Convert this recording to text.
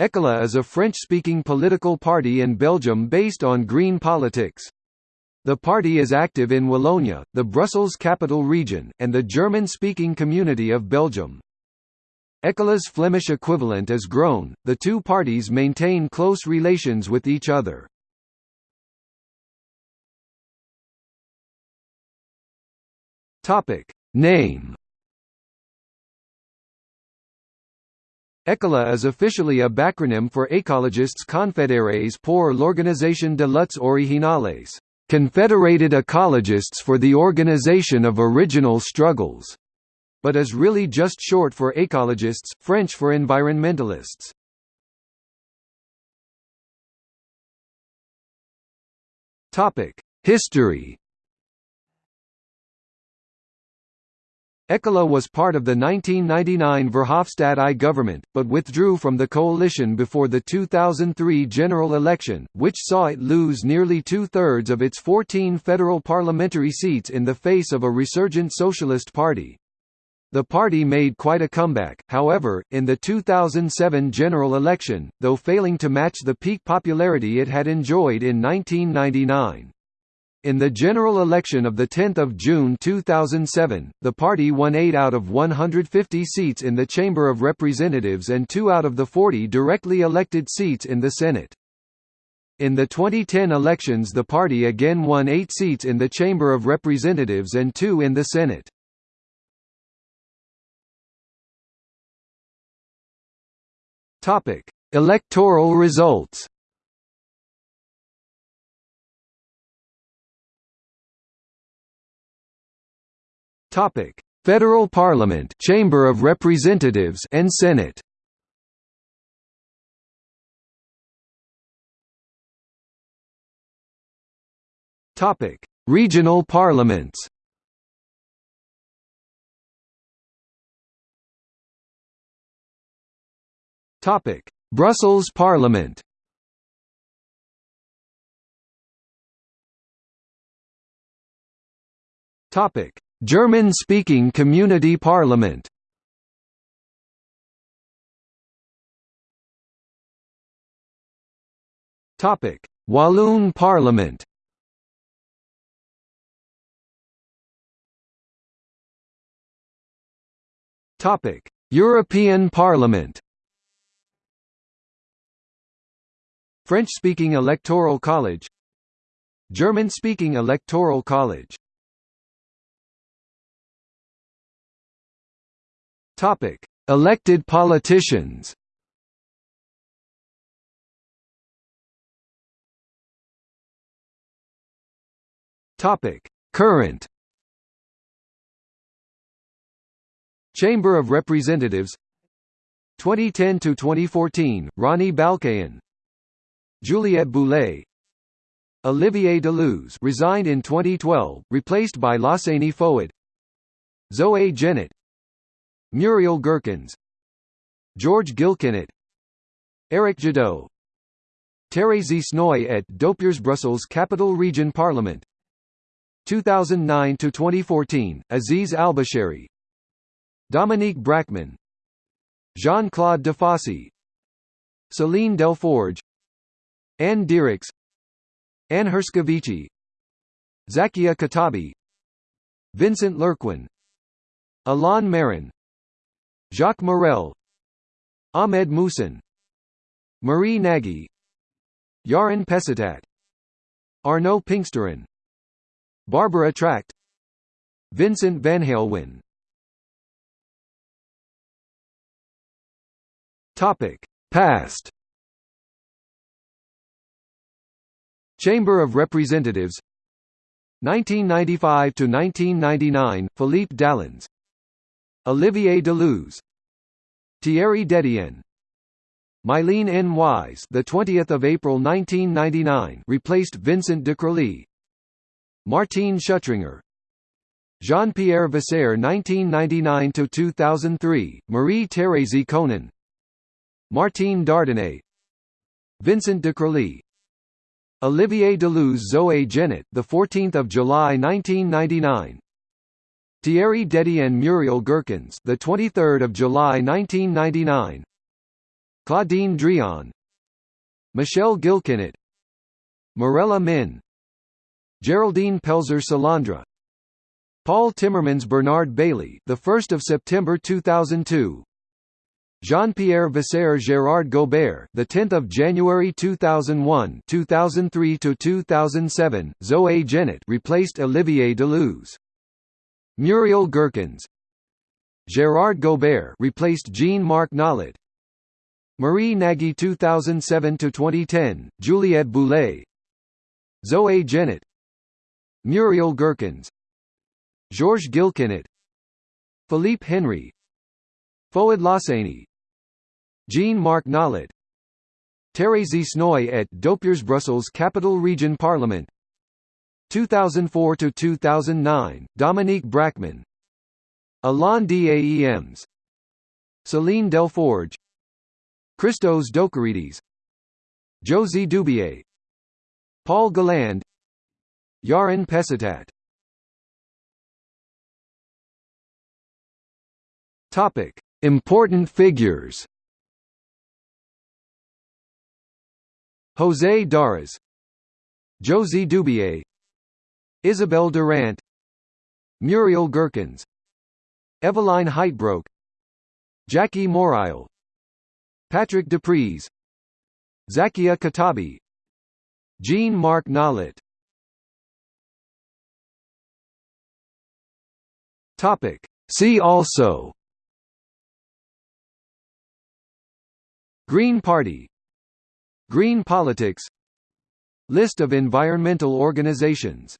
Ecolo is a French-speaking political party in Belgium based on green politics. The party is active in Wallonia, the Brussels capital region, and the German-speaking community of Belgium. Ecolo's Flemish equivalent is Groen. The two parties maintain close relations with each other. Topic: Name Ecolo is officially a backronym for Écologistes Confédérés pour l'Organisation de luttes originales, Confederated Ecologists for the Organization of Original Struggles, but is really just short for écologistes, French for environmentalists. History Ecolo was part of the 1999 Verhofstadt I government, but withdrew from the coalition before the 2003 general election, which saw it lose nearly two-thirds of its 14 federal parliamentary seats in the face of a resurgent Socialist Party. The party made quite a comeback, however, in the 2007 general election, though failing to match the peak popularity it had enjoyed in 1999. In the general election of 10 June 2007, the party won 8 out of 150 seats in the Chamber of Representatives and 2 out of the 40 directly elected seats in the Senate. In the 2010 elections the party again won 8 seats in the Chamber of Representatives and 2 in the Senate. Electoral results Topic: Federal Parliament, Chamber of Representatives and Senate. Topic: Regional parliaments. Topic: Brussels Parliament. Topic: German-speaking community parliament Topic: Walloon Parliament. Topic: European Parliament. French-speaking Electoral College. German-speaking Electoral College. Topic: Elected politicians. Topic: Current. Chamber of Representatives. 2010 to 2014 Ronnie Balcaen. Juliette Boulet Olivier Deleuze resigned in 2012 replaced by Lahssaini Fouad. Zoe Genot Muriel Gerkens George Gilkinet Eric Jadot Thérèse Snoy et d'Oppuers Brussels Capital Region Parliament. 2009–2014, Aziz Albishari. Dominique Braeckman Jean-Claude Defossé Céline Delforge. Anne Dirix Anne Herscovici Zakia Khattabi Vincent Lurquin Alain Marin Jacques Morel Ahmed Mouhssin Marie Nagy Yaron Pesztat Arnaud Pinxteren Barbara Trachte Vincent Van Halewyn Topic Past. Chamber of Representatives. 1995 to 1999 Philippe Dallons Olivier Deleuze, Thierry Détienne, Mylene N. Wise, the 20th of April 1999, replaced Vincent Decroly. Martine Schüttringer, Jean-Pierre Vasseur 1999 to 2003, Marie-Thérèse Conan, Martine Dardanais, Vincent Decroly, Olivier Deleuze Zoe Genot, the 14th of July 1999, Thierry Détienne Muriel Gerkens, the 23rd of July 1999. Claudine Drion. Michelle Gilkinet Morella Min. Geraldine Pelzer Salandra Paul Timmermans Bernard Bailey the 1st of September 2002 Jean-Pierre Viseur Gérard Gobert the 10th of January 2001 2003 to 2007 Zoe Genot replaced Olivier Deleuze Muriel Gerkens. Gérard Gobert replaced Jean-Marc Nollet Marie Nagy 2007–2010, Juliette Boulet. Zoe Genot Muriel Gerkens. Georges Gilkinet Philippe Henry. Fouad Lahssaini Jean-Marc Nollet Thérèse Snoy et d'Oppuers Brussels Capital Region Parliament 2004–2009, Dominique Braeckman Alain Daems Céline Delforge. Christos Doulkeridis Josie Dubié Paul Galand. Yaron Pesztat Topic: Important figures. José Daras, Josie Dubié, Isabelle Durant, Muriel Gerkens, Eveline Huytebroeck, Jackie Morael, Patrick Dupriez Zakia Khattabi Jean-Marc Nollet Topic. See also. Green Party. Green politics. List of environmental organizations